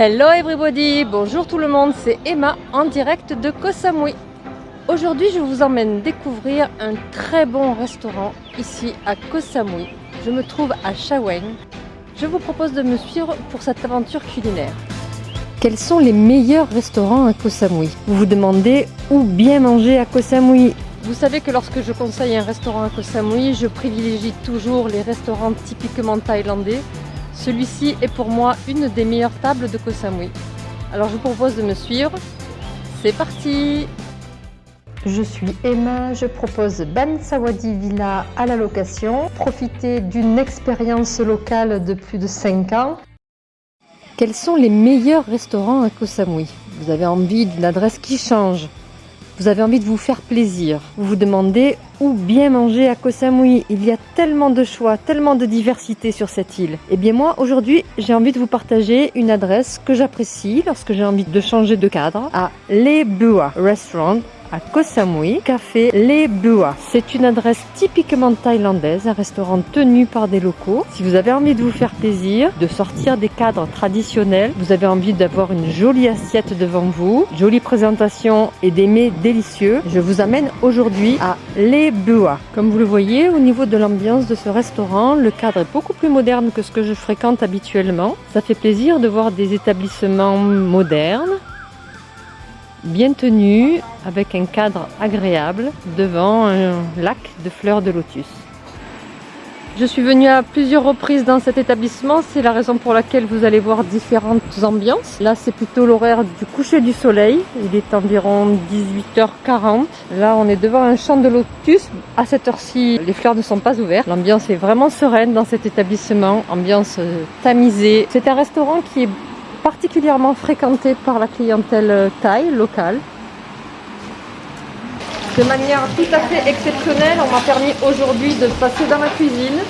Hello everybody, bonjour tout le monde, c'est Emma en direct de Koh Samui. Aujourd'hui je vous emmène découvrir un très bon restaurant ici à Koh Samui. Je me trouve à Shaweng. Je vous propose de me suivre pour cette aventure culinaire. Quels sont les meilleurs restaurants à Koh Samui? Vous vous demandez où bien manger à Koh Samui? Vous savez que lorsque je conseille un restaurant à Koh Samui, je privilégie toujours les restaurants typiquement thaïlandais. Celui-ci est pour moi une des meilleures tables de Koh Samui. Alors je vous propose de me suivre. C'est parti je suis Emma, je propose Ban Sawadi Villa à la location. Profitez d'une expérience locale de plus de 5 ans. Quels sont les meilleurs restaurants à Koh Samui? Vous avez envie d'une adresse qui change? Vous avez envie de vous faire plaisir. Vous vous demandez où bien manger à Koh Samui. Il y a tellement de choix, tellement de diversité sur cette île. Et eh bien moi, aujourd'hui, j'ai envie de vous partager une adresse que j'apprécie lorsque j'ai envie de changer de cadre à Les Bua Restaurant à Koh Samui, café Les Bua. C'est une adresse typiquement thaïlandaise, un restaurant tenu par des locaux. Si vous avez envie de vous faire plaisir, de sortir des cadres traditionnels, vous avez envie d'avoir une jolie assiette devant vous, jolie présentation et des mets délicieux, je vous amène aujourd'hui à Les Bua. Comme vous le voyez, au niveau de l'ambiance de ce restaurant, le cadre est beaucoup plus moderne que ce que je fréquente habituellement. Ça fait plaisir de voir des établissements modernes, bien tenu, avec un cadre agréable devant un lac de fleurs de lotus. Je suis venue à plusieurs reprises dans cet établissement, c'est la raison pour laquelle vous allez voir différentes ambiances. Là c'est plutôt l'horaire du coucher du soleil, il est environ 18h40. Là on est devant un champ de lotus, à cette heure-ci les fleurs ne sont pas ouvertes. L'ambiance est vraiment sereine dans cet établissement, ambiance euh, tamisée. C'est un restaurant qui est particulièrement fréquenté par la clientèle thaï locale. De manière tout à fait exceptionnelle, on m'a permis aujourd'hui de passer dans la cuisine.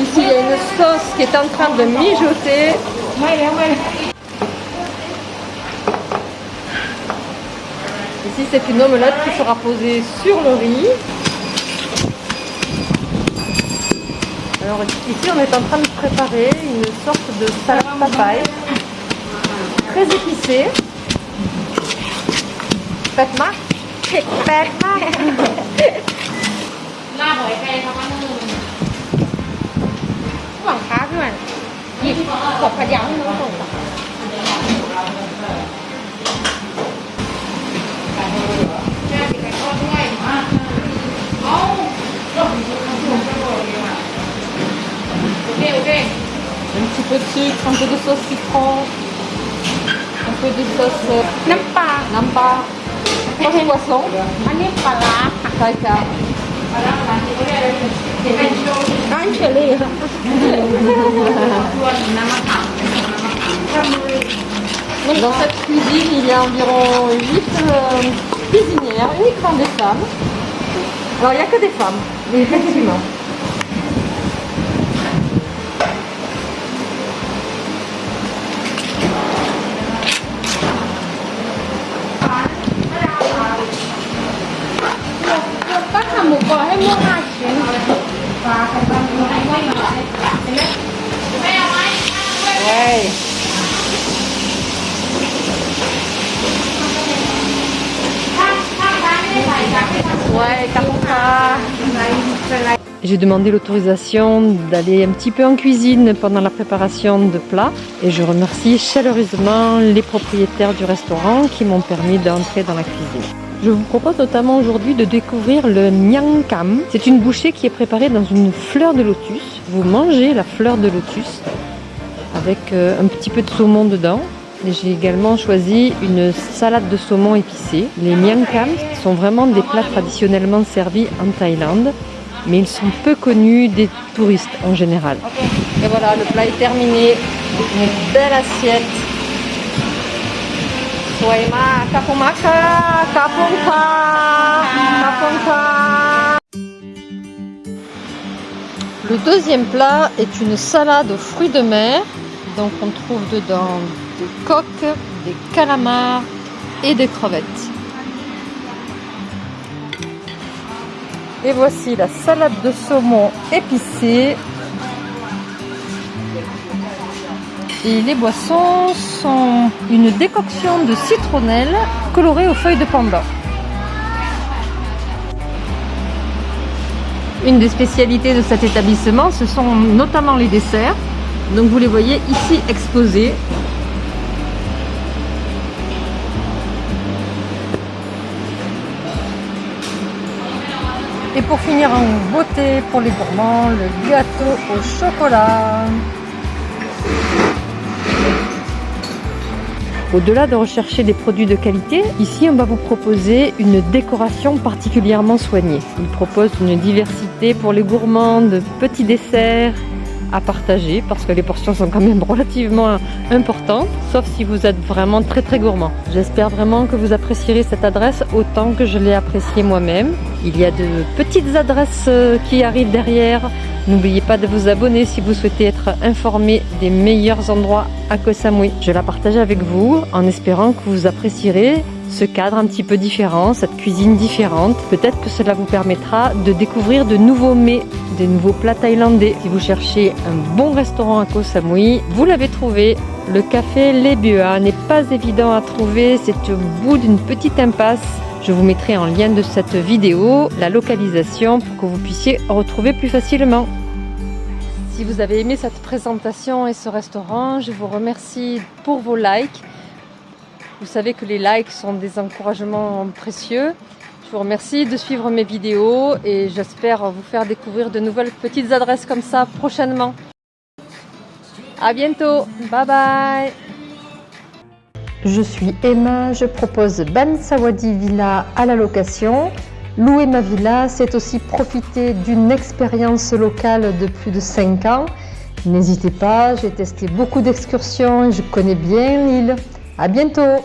Ici, il y a une sauce qui est en train de mijoter. Ici, c'est une omelette qui sera posée sur le riz. Alors ici, on est en train de préparer une sorte de salade papaye très épicée. Fatma Fatma ลาบหอยแครงครับว่านึ่งหวังค้าพี่มันหยิบกบกระยาวให้น้องส่งค่แม่ติดไปทอวยมาเอาโอเคโอเค Un petit peu de sucre, un peu de sauce ยว peu de sauce น้ำปลาน้ำปลา sauce poisson อันนี้ปลาร้าค่ะใช่ค่ะร้านเชอรี่ค่ะ Dans cette cuisine, il y a environ 8 euh, cuisinières, uniquement des femmes. Alors, il n'y a que des femmes, effectivement. J'ai demandé l'autorisation d'aller un petit peu en cuisine pendant la préparation de plats et je remercie chaleureusement les propriétaires du restaurant qui m'ont permis d'entrer dans la cuisine. Je vous propose notamment aujourd'hui de découvrir le Nyang Kam. C'est une bouchée qui est préparée dans une fleur de lotus. Vous mangez la fleur de lotus avec euh, un petit peu de saumon dedans. J'ai également choisi une salade de saumon épicée. Les Nyang Kam sont vraiment des plats traditionnellement servis en Thaïlande, mais ils sont peu connus des touristes en général. Et voilà, le plat est terminé. Une belle assiette le deuxième plat est une salade aux fruits de mer. Donc on trouve dedans des coques, des calamars et des crevettes. Et voici la salade de saumon épicée Et les boissons sont une décoction de citronnelle colorée aux feuilles de panda. Une des spécialités de cet établissement, ce sont notamment les desserts. Donc vous les voyez ici exposés. Et pour finir en beauté pour les gourmands, le gâteau au chocolat. Au-delà de rechercher des produits de qualité, ici on va vous proposer une décoration particulièrement soignée. Il propose une diversité pour les gourmands de petits desserts à partager parce que les portions sont quand même relativement importantes, sauf si vous êtes vraiment très très gourmand. J'espère vraiment que vous apprécierez cette adresse autant que je l'ai appréciée moi-même. Il y a de petites adresses euh, qui arrivent derrière. N'oubliez pas de vous abonner si vous souhaitez être informé des meilleurs endroits à Koh Samui. Je la partage avec vous en espérant que vous apprécierez ce cadre un petit peu différent, cette cuisine différente. Peut-être que cela vous permettra de découvrir de nouveaux mets, des nouveaux plats thaïlandais. Si vous cherchez un bon restaurant à Koh Samui, vous l'avez trouvé. Le café Les Bua n'est pas évident à trouver, c'est au bout d'une petite impasse. Je vous mettrai en lien de cette vidéo la localisation pour que vous puissiez retrouver plus facilement. Si vous avez aimé cette présentation et ce restaurant, je vous remercie pour vos likes. Vous savez que les likes sont des encouragements précieux. Je vous remercie de suivre mes vidéos et j'espère vous faire découvrir de nouvelles petites adresses comme ça prochainement. À bientôt, bye bye Je suis Emma, je propose Ban Sawadi Villa à la location. Louer ma villa, c'est aussi profiter d'une expérience locale de plus de 5 ans. N'hésitez pas, j'ai testé beaucoup d'excursions et je connais bien l'île. À bientôt